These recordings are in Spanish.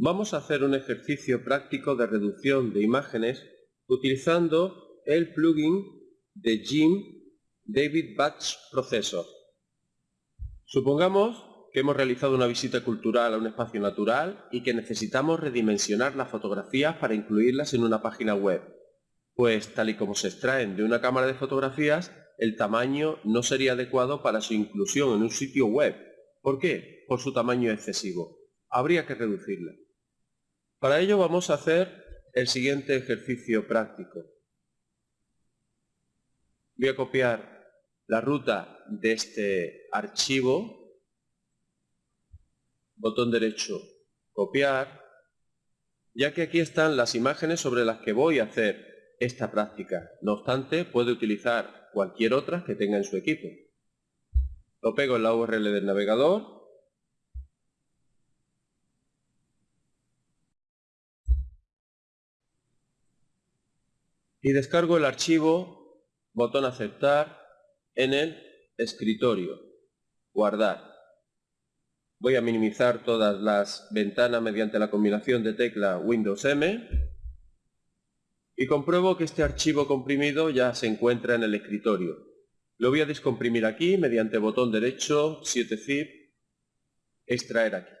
Vamos a hacer un ejercicio práctico de reducción de imágenes utilizando el plugin de Jim David Batch Processor. Supongamos que hemos realizado una visita cultural a un espacio natural y que necesitamos redimensionar las fotografías para incluirlas en una página web. Pues tal y como se extraen de una cámara de fotografías, el tamaño no sería adecuado para su inclusión en un sitio web. ¿Por qué? Por su tamaño excesivo. Habría que reducirla. Para ello vamos a hacer el siguiente ejercicio práctico. Voy a copiar la ruta de este archivo, botón derecho, copiar, ya que aquí están las imágenes sobre las que voy a hacer esta práctica. No obstante, puede utilizar cualquier otra que tenga en su equipo. Lo pego en la URL del navegador y descargo el archivo, botón aceptar, en el escritorio, guardar. Voy a minimizar todas las ventanas mediante la combinación de tecla Windows M y compruebo que este archivo comprimido ya se encuentra en el escritorio. Lo voy a descomprimir aquí mediante botón derecho 7-zip, extraer aquí.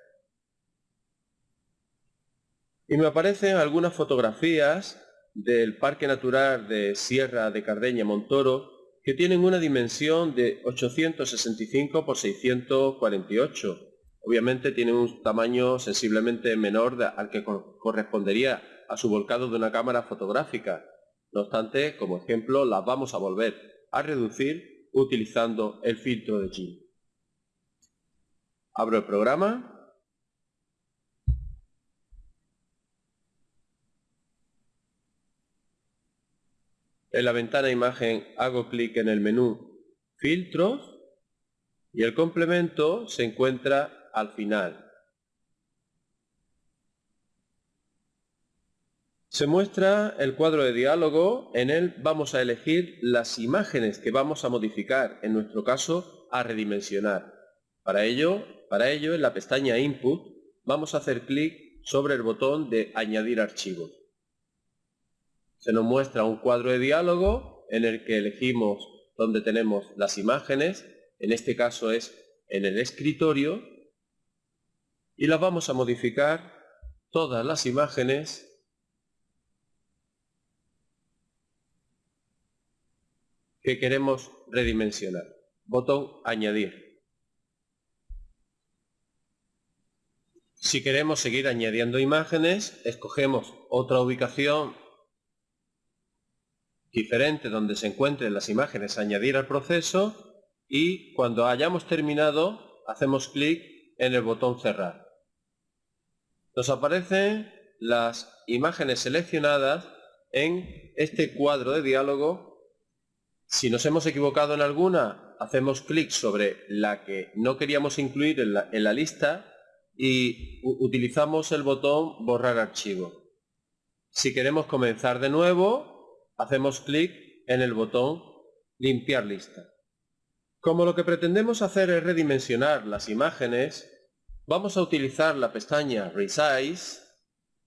Y me aparecen algunas fotografías del Parque Natural de Sierra de Cardeña Montoro que tienen una dimensión de 865 por 648. Obviamente tienen un tamaño sensiblemente menor al que correspondería a su volcado de una cámara fotográfica. No obstante, como ejemplo, las vamos a volver a reducir utilizando el filtro de G. Abro el programa En la ventana imagen hago clic en el menú filtros y el complemento se encuentra al final. Se muestra el cuadro de diálogo, en él vamos a elegir las imágenes que vamos a modificar, en nuestro caso a redimensionar. Para ello, para ello en la pestaña Input vamos a hacer clic sobre el botón de Añadir archivos se nos muestra un cuadro de diálogo en el que elegimos donde tenemos las imágenes, en este caso es en el escritorio, y las vamos a modificar todas las imágenes que queremos redimensionar. Botón añadir. Si queremos seguir añadiendo imágenes, escogemos otra ubicación diferente donde se encuentren las imágenes añadir al proceso y cuando hayamos terminado hacemos clic en el botón cerrar. Nos aparecen las imágenes seleccionadas en este cuadro de diálogo. Si nos hemos equivocado en alguna, hacemos clic sobre la que no queríamos incluir en la, en la lista y utilizamos el botón borrar archivo. Si queremos comenzar de nuevo, hacemos clic en el botón limpiar lista. Como lo que pretendemos hacer es redimensionar las imágenes, vamos a utilizar la pestaña Resize,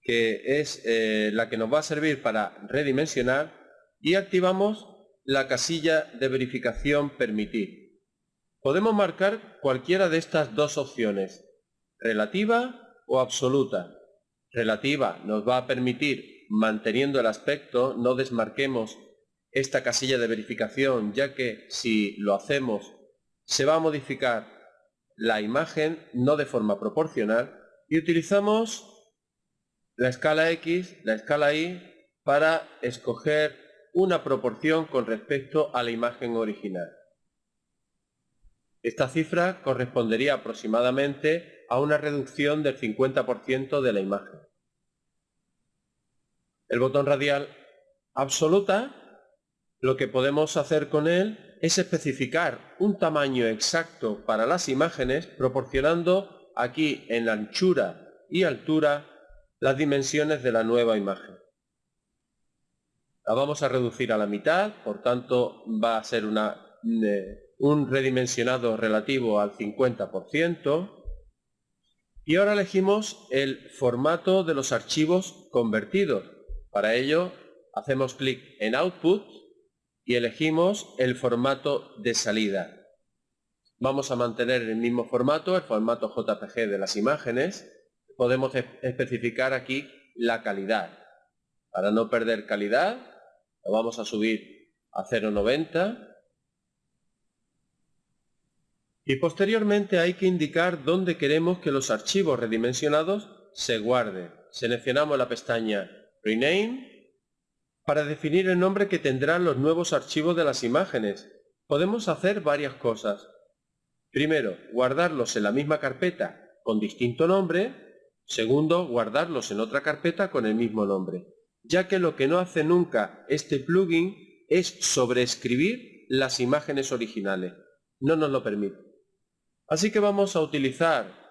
que es eh, la que nos va a servir para redimensionar, y activamos la casilla de verificación permitir. Podemos marcar cualquiera de estas dos opciones, relativa o absoluta. Relativa nos va a permitir manteniendo el aspecto, no desmarquemos esta casilla de verificación, ya que si lo hacemos se va a modificar la imagen no de forma proporcional y utilizamos la escala X, la escala Y para escoger una proporción con respecto a la imagen original. Esta cifra correspondería aproximadamente a una reducción del 50% de la imagen el botón radial absoluta, lo que podemos hacer con él es especificar un tamaño exacto para las imágenes proporcionando aquí en anchura y altura las dimensiones de la nueva imagen. La vamos a reducir a la mitad, por tanto va a ser una, un redimensionado relativo al 50%. Y ahora elegimos el formato de los archivos convertidos. Para ello hacemos clic en Output y elegimos el formato de salida. Vamos a mantener el mismo formato, el formato JPG de las imágenes. Podemos especificar aquí la calidad. Para no perder calidad, lo vamos a subir a 0.90 y posteriormente hay que indicar dónde queremos que los archivos redimensionados se guarden. Seleccionamos la pestaña Rename para definir el nombre que tendrán los nuevos archivos de las imágenes. Podemos hacer varias cosas. Primero, guardarlos en la misma carpeta con distinto nombre. Segundo, guardarlos en otra carpeta con el mismo nombre. Ya que lo que no hace nunca este plugin es sobreescribir las imágenes originales. No nos lo permite. Así que vamos a utilizar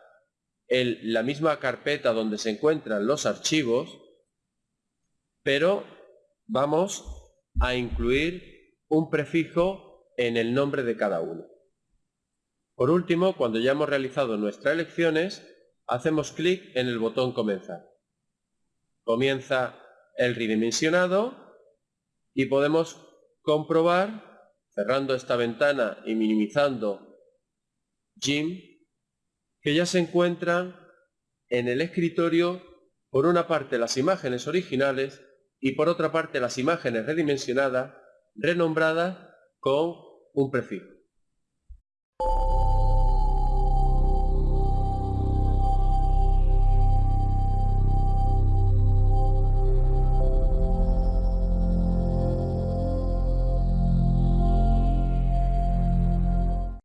la misma carpeta donde se encuentran los archivos, pero vamos a incluir un prefijo en el nombre de cada uno. Por último, cuando ya hemos realizado nuestras elecciones, hacemos clic en el botón Comenzar. Comienza el redimensionado y podemos comprobar, cerrando esta ventana y minimizando Jim, que ya se encuentran en el escritorio por una parte las imágenes originales y por otra parte las imágenes redimensionadas renombradas con un prefijo.